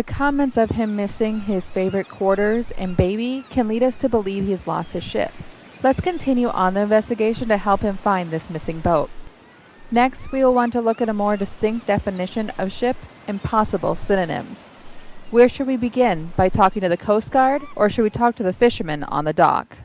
The comments of him missing his favorite quarters and baby can lead us to believe he's lost his ship. Let's continue on the investigation to help him find this missing boat. Next, we will want to look at a more distinct definition of ship and possible synonyms. Where should we begin? By talking to the Coast Guard, or should we talk to the fishermen on the dock?